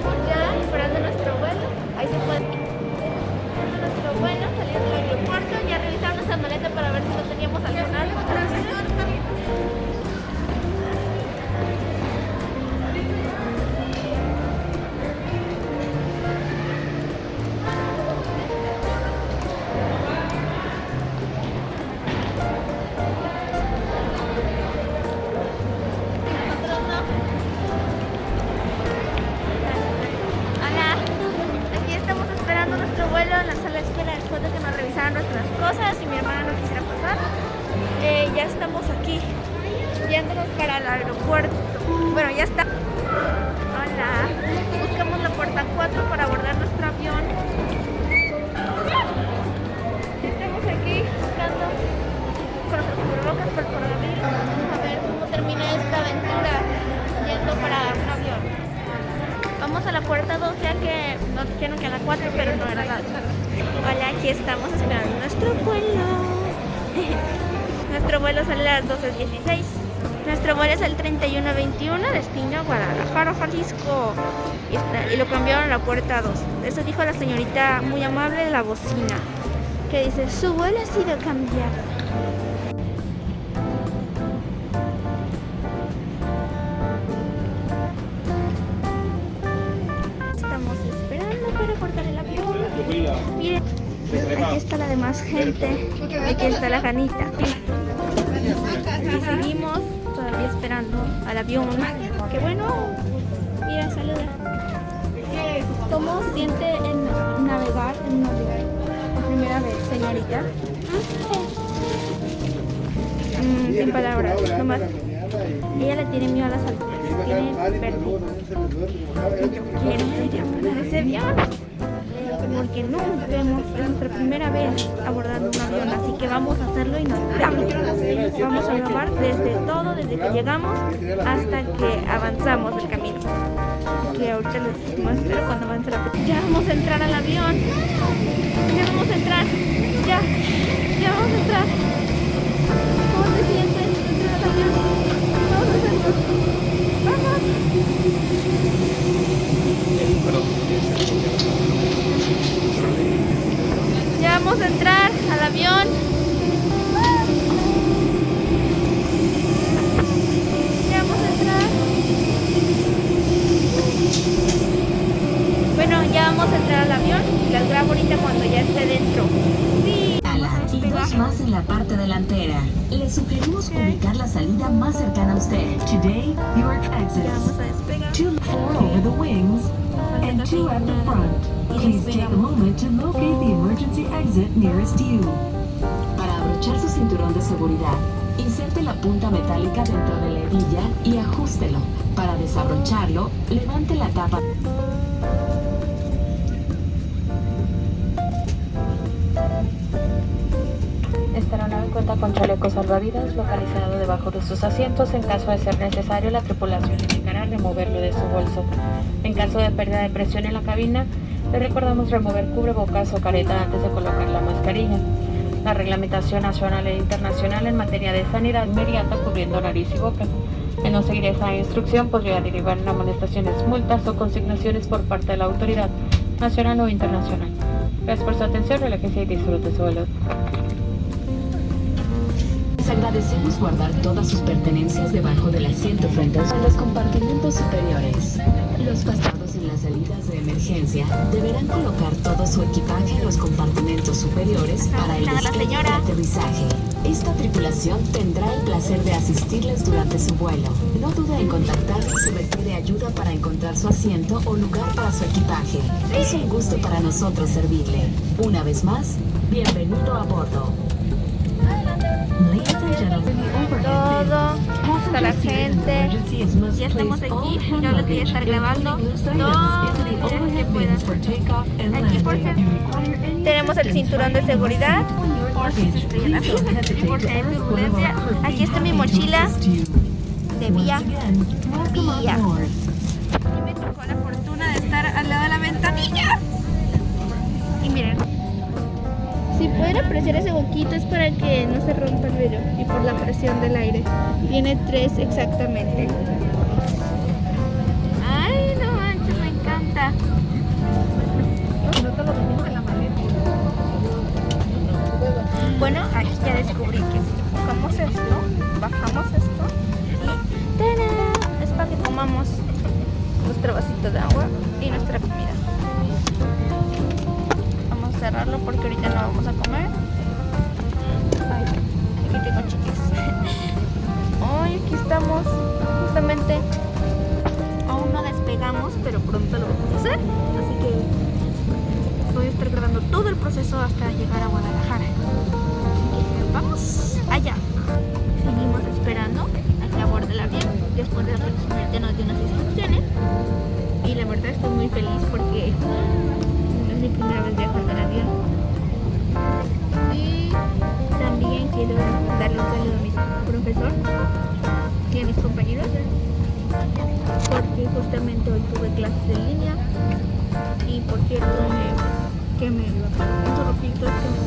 estamos ya esperando nuestro vuelo. Ahí se puede nuestro vuelo, saliendo del aeropuerto, ya revisamos nuestra maleta para ver si no teníamos algo. Aeropuerto. Bueno, ya está. Hola. Buscamos la puerta 4 para abordar nuestro avión. Estamos aquí buscando con nuestros cubrebocas por el coronavirus. Vamos a ver cómo termina esta aventura yendo para un avión. Vamos a la puerta 2 ya que nos dijeron que a la 4 pero no era la Hola, aquí estamos esperando nuestro vuelo. nuestro vuelo sale a las 12.16. Nuestro es el 3121, destino Guadalajara, Jalisco. Y, lo cambiaron a la puerta 2. Eso dijo la señorita muy amable de la bocina. Que dice, su vuelo ha sido cambiado. Estamos esperando para abordar el. Miren, aquí está la demás gente. Aquí está la Janita. Y seguimos esperando al avión. ¡Qué bueno! Mira, saluda. ¿Cómo siente en navegar en avión? Por primera vez, señorita. Mm, sin palabras, nomás. Ella le tiene miedo a las alturas. Tiene vértigo. Quiero ir a ese avión. Porque no vemos, es nuestra primera vez abordando un avión, así que vamos a hacerlo y nos vamos. A grabar desde todo, desde que llegamos hasta que avanzamos el camino. Que ahorita les muestro cuando avance la Ya vamos a entrar al avión. Ya vamos a entrar. Ya. Ya vamos a entrar. ¿Cómo te sientes entrar al avión? Vamos a hacerlo. Vamos. Vamos a entrar al avión. Las grabo ahorita cuando ya esté dentro. Sí, a y dos más en la parte delantera. Le sugerimos ubicar la salida más cercana a usted. Today, your Ya vamos exits. a despegar. Two four over the wings and two at the front. Please take a moment to locate the emergency exit nearest you. Para abrochar su cinturón de seguridad, inserte la punta metálica dentro de la hebilla y ajústelo. Para desabrocharlo, levante la tapa. Cuenta con chaleco salvavidas localizado debajo de sus asientos. En caso de ser necesario, la tripulación indicará removerlo de su bolso. En caso de pérdida de presión en la cabina, le recordamos remover cubrebocas o careta antes de colocar la mascarilla. La reglamentación nacional e internacional en materia de sanidad inmediata cubriendo nariz y boca. El no seguir esa instrucción podría derivar en amonestaciones, multas o consignaciones por parte de la autoridad nacional o internacional. Gracias por su atención, relájese y disfrute su vuelo. Agradecemos guardar todas sus pertenencias debajo del asiento frente a los compartimentos superiores. Los pasados en las salidas de emergencia deberán colocar todo su equipaje en los compartimentos superiores para el despegue aterrizaje. Esta tripulación tendrá el placer de asistirles durante su vuelo. No dude en contactarnos si requiere ayuda para encontrar su asiento o lugar para su equipaje. Es un gusto para nosotros servirle. Una vez más, bienvenido a bordo. Todo, está la gente. Ya estamos aquí y yo les voy a estar grabando todo video que puedan. Aquí por ser- tenemos el cinturón de seguridad. Aquí está mi mochila de vía. Vía. Y me tocó la fortuna apreciar ese boquito es para que no se rompa el vello y por la presión del aire. Tiene tres exactamente. Ay, no manches, me encanta. Bueno, aquí ya descubrí que si bajamos esto, bajamos esto y ¡tada! es para que comamos nuestro vasito de agua y nuestra comida. Cerrarlo porque ahorita no vamos a comer. Ay, aquí tengo chiques. Ay, aquí estamos. Justamente aún no despegamos, pero pronto lo vamos a hacer. Así que voy a estar grabando todo el proceso hasta llegar a Guadalajara. Que vamos allá. Seguimos esperando a que aborde el avión. después de aproximadamente nos dio unas instrucciones y la verdad estoy muy feliz porque profesor y a mis compañeros porque justamente hoy tuve clases en línea y por cierto que me interrumpí que me